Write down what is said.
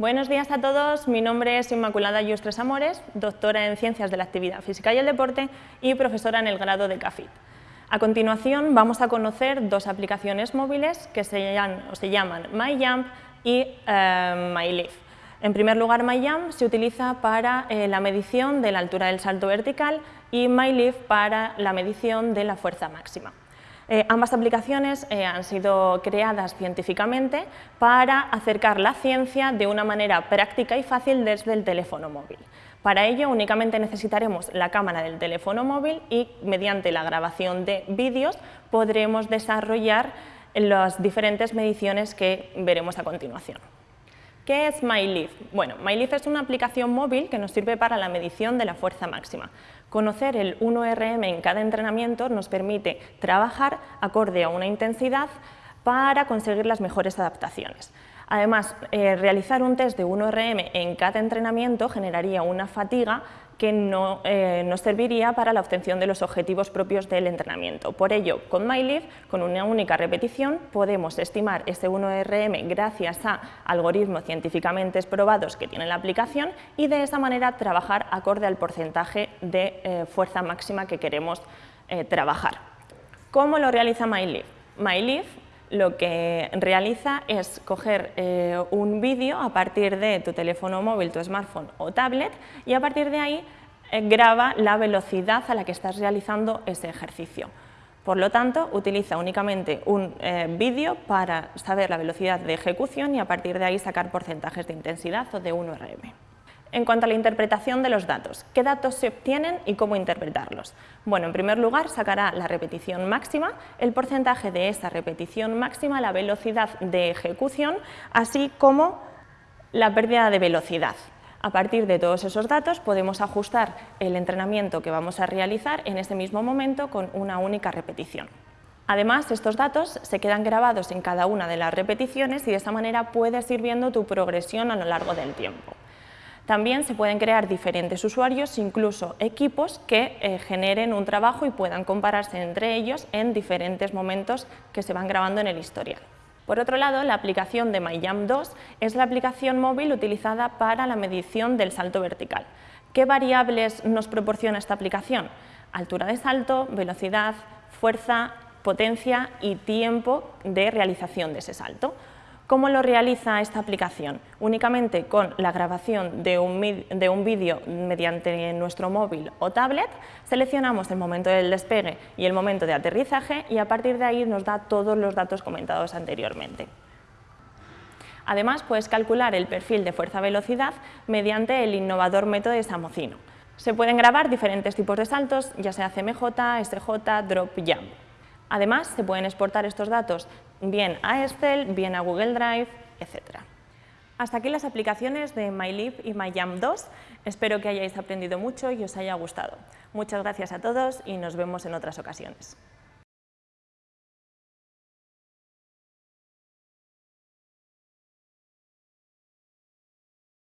Buenos días a todos, mi nombre es Inmaculada Yustres Amores, doctora en Ciencias de la Actividad Física y el Deporte y profesora en el grado de CAFIT. A continuación vamos a conocer dos aplicaciones móviles que se llaman, MyJump y eh. En primer lugar, MyJump se utiliza para eh, la medición de la altura del salto vertical y MyLeaf para la medición de la fuerza máxima. Eh, ambas aplicaciones eh, han sido creadas científicamente para acercar la ciencia de una manera práctica y fácil desde el teléfono móvil. Para ello únicamente necesitaremos la cámara del teléfono móvil y mediante la grabación de vídeos podremos desarrollar las diferentes mediciones que veremos a continuación. ¿Qué es MyLeaf? Bueno, MyLeaf es una aplicación móvil que nos sirve para la medición de la fuerza máxima. Conocer el 1RM en cada entrenamiento nos permite trabajar acorde a una intensidad para conseguir las mejores adaptaciones. Además, eh, realizar un test de 1RM en cada entrenamiento generaría una fatiga que no eh, nos serviría para la obtención de los objetivos propios del entrenamiento. Por ello, con MyLeaf, con una única repetición, podemos estimar ese 1RM gracias a algoritmos científicamente probados que tiene la aplicación y de esa manera trabajar acorde al porcentaje de eh, fuerza máxima que queremos trabajar. ¿Cómo lo realiza? MyLeaf lo que realiza es coger eh, un vídeo a partir de tu teléfono móvil, tu smartphone o tablet y a partir de ahí eh, graba la velocidad a la que estás realizando ese ejercicio. Por lo tanto, utiliza únicamente un eh, vídeo para saber la velocidad de ejecución y a partir de ahí sacar porcentajes de intensidad o de 1RM. En cuanto a la interpretación de los datos, ¿qué datos se obtienen y cómo interpretarlos? Bueno, en primer lugar sacará la repetición máxima, el porcentaje de esa repetición máxima, la velocidad de ejecución, así como la pérdida de velocidad. A partir de todos esos datos podemos ajustar el entrenamiento que vamos a realizar en ese mismo momento con una única repetición. Además, estos datos se quedan grabados en cada una de las repeticiones y de esa manera puedes ir viendo tu progresión a lo largo del tiempo. También se pueden crear diferentes usuarios, incluso equipos que eh, generen un trabajo y puedan compararse entre ellos en diferentes momentos que se van grabando en el historial. Por otro lado, la aplicación de MyJump 2 es la aplicación móvil utilizada para la medición del salto vertical. ¿Qué variables nos proporciona esta aplicación? Altura de salto, velocidad, fuerza, potencia y tiempo de realización de ese salto. ¿Cómo lo realiza esta aplicación? Únicamente con la grabación de un, vídeo mediante nuestro móvil o tablet, seleccionamos el momento del despegue y el momento de aterrizaje y a partir de ahí nos da todos los datos comentados anteriormente. Además, puedes calcular el perfil de fuerza-velocidad mediante el innovador método de Samocino. Se pueden grabar diferentes tipos de saltos, ya sea CMJ, SJ, Drop, Jump. Además, se pueden exportar estos datos bien a Excel, bien a Google Drive, etc. Hasta aquí las aplicaciones de MyLeap y MyJump 2. Espero que hayáis aprendido mucho y os haya gustado. Muchas gracias a todos y nos vemos en otras ocasiones.